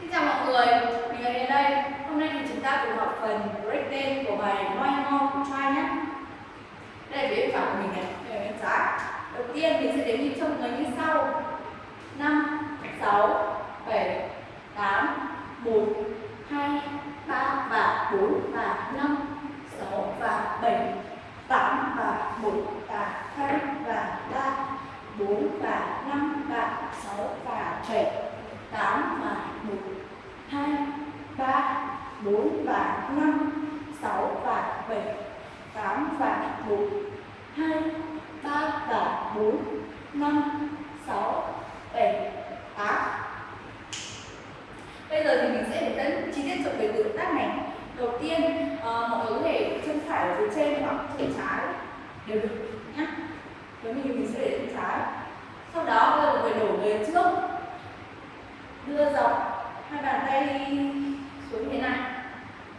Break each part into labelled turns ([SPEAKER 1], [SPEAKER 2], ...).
[SPEAKER 1] Xin chào mọi người, mình là đến đây. Hôm nay thì chúng ta cùng học phần breakdance của bài Moi more Try nhé. Đây là phía bên phải của mình này, đây là bên trái. Đầu tiên mình sẽ đếm nhịp cho mọi người như sau: 5, 6, 7, 8, 1, 2, 3 và 4 và 5, 6 và 7, 8 và 1 và 2 và 3, 4 và 5 và 6 và 7, 8 và 1, 2, 3, 4 và 5, 6 và 7, 8 và 4, 2, 3 và 4, 5, 6, 7, 8. Bây giờ thì mình sẽ đến dẫn chi tiết cho về động tác này. Đầu tiên, uh, mọi người có thể chân phải ở phía trên hoặc chân trái đều được nhé. Với mình mình sẽ để chân trái. Sau đó mọi người đổ về trước, đưa dọc hai bàn tay xuống thế này.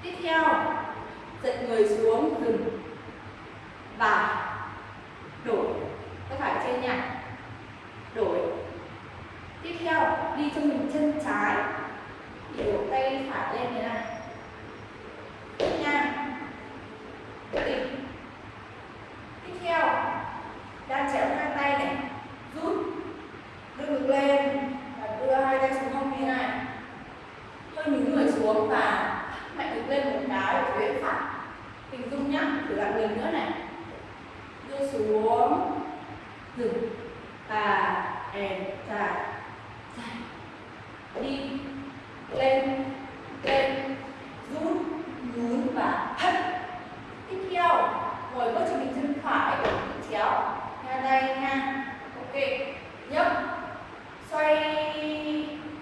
[SPEAKER 1] Tiếp theo, giật người xuống dừng và đổi. Tay phải trên nha. Đổi. Tiếp theo, đi cho mình chân trái. Thì đổ tay phải lên như này nha. Định. tiếp theo đang chéo hai tay này. Rút. Đưa ngực lên và đưa hai tay xuống hông như này. Hơi nhún người xuống và mạnh đứng lên một cái phía phải. Hình dung nhá, thử làm lần nữa này. Đưa xuống. Dừng. Và and dài dài đi. Lên. Lên. Rút. Nhún và hất. Tiếp theo, ngồi bước cho mình chân phải chéo ra đây nha ok nhấp xoay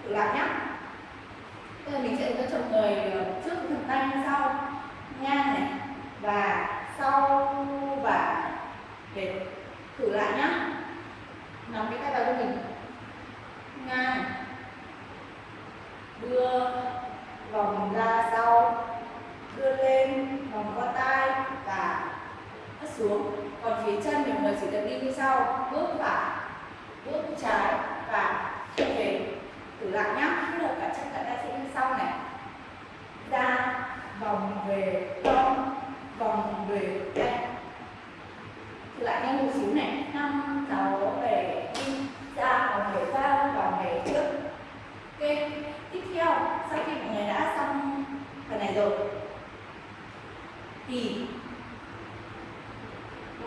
[SPEAKER 1] thử lại nhá bây giờ mình sẽ hướng dẫn người trước phần tay như sau ngang này và sau và để thử lại nhá nắm cái tay vào cho mình ngang đưa vòng ra sau đưa lên vòng qua tay và hất xuống còn phía chân thì mọi người chỉ cần đi như sau bước phải bước trái và trở về thử lại nhá kết hợp cả chân cả tay sẽ như sau này ra vòng về cong vòng về đây thử lại nhanh một xíu này năm sáu bảy đi ra vòng về ra vòng về trước ok tiếp theo sau khi mọi người đã xong phần này rồi thì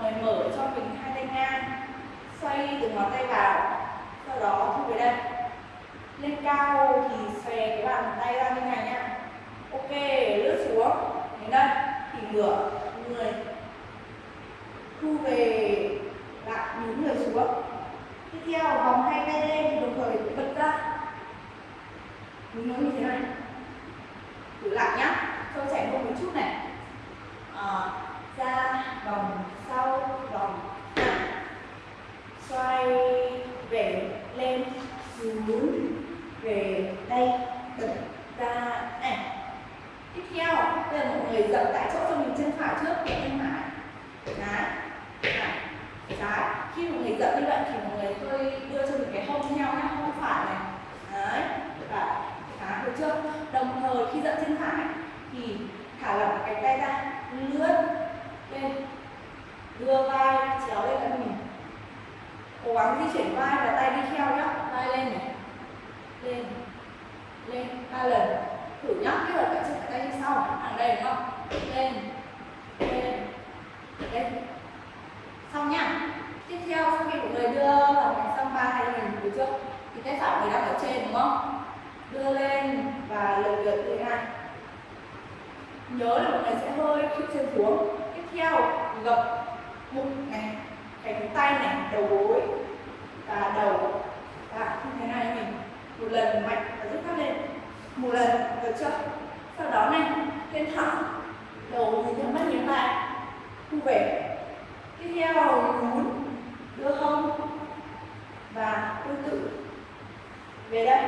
[SPEAKER 1] mời mở cho mình hai tay ngang, xoay từ ngón tay vào, sau đó thu về đây. Lên cao thì xòe cái bàn tay ra như này nha. ok, lướt xuống. Đến đây, thì ngửa người. Thu về lại nhún người xuống. Tiếp theo, vòng hai tay lên, đồng thời bật ra. Nhún nó như thế này thử lại nhá cho chạy một một chút này à, ra vòng sau vòng xoay về lên xuống về đây bật ra. Này tiếp theo bây giờ mọi người dậm tại chỗ cho mình chân phải trước chân phải trái phải trái à, khi mọi người dậm như vậy thì mọi người hơi đưa cho mình cái hông theo nhá, hông phải này. Đấy, và khá được chưa? Đồng thời, khi dậm chân phải thì thả lỏng cái tay ra, lướt lên, đưa vai, chéo lên cho mình. Cố gắng di chuyển vai và tay đi theo nhá tay lên này. Lên. Lên, ba lần. Thử nhá kết hợp cả chân cả tay như sau. Hàng đây, đúng không? Lên. Lên. Lên. Xong nhá tiếp theo, sau khi mọi người đưa vào thành xong ba hai lần phía trước, thì tay phải người đang ở trên, đúng không? Đưa lên và lần lượt như thế này nhớ là mọi người sẽ hơi khi chân xuống. Tiếp theo, gập bụng này, cánh tay này, đầu gối và đầu và như thế này mình. Một lần mạnh và rút thắt lên. Một lần được chưa sau đó này, lên thẳng. Đầu nhìn theo mắt nhìn lại. Thu về. Tiếp theo nhún, đưa hông và tương tự. Về đây.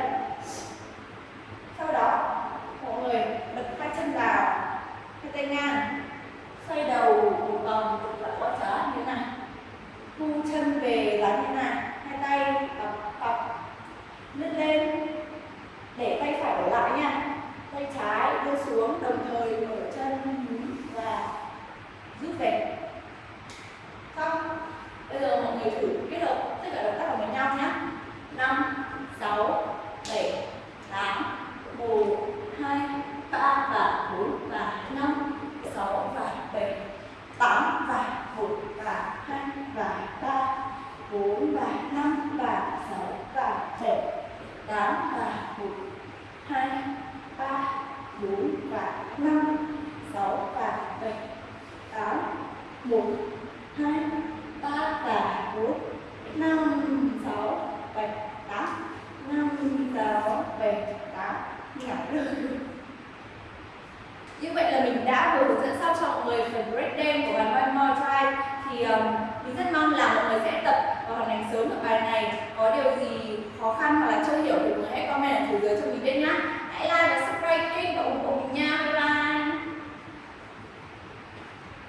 [SPEAKER 1] Sau đó, mọi người bật hai chân vào. Hai tay ngang. Xoay đầu một vòng cực lại quá trái như thế này. Thu chân về người thử kết hợp, tất cả động tác vào với nhau nhé. 5 6 7 8 1 2 3 và 4 và 5 6 và 7 8 và 1 và 2 và 3 4 và 5 và 6 và 7 8 và 1 2 3 4 và 5 6 và 7 8 1 2 3 và bốn, năm, sáu, bảy, tám. Năm, sáu, bảy, tám. Nhảy được. Như vậy là mình đã vừa hướng dẫn xong cho mọi người phần break dance của bài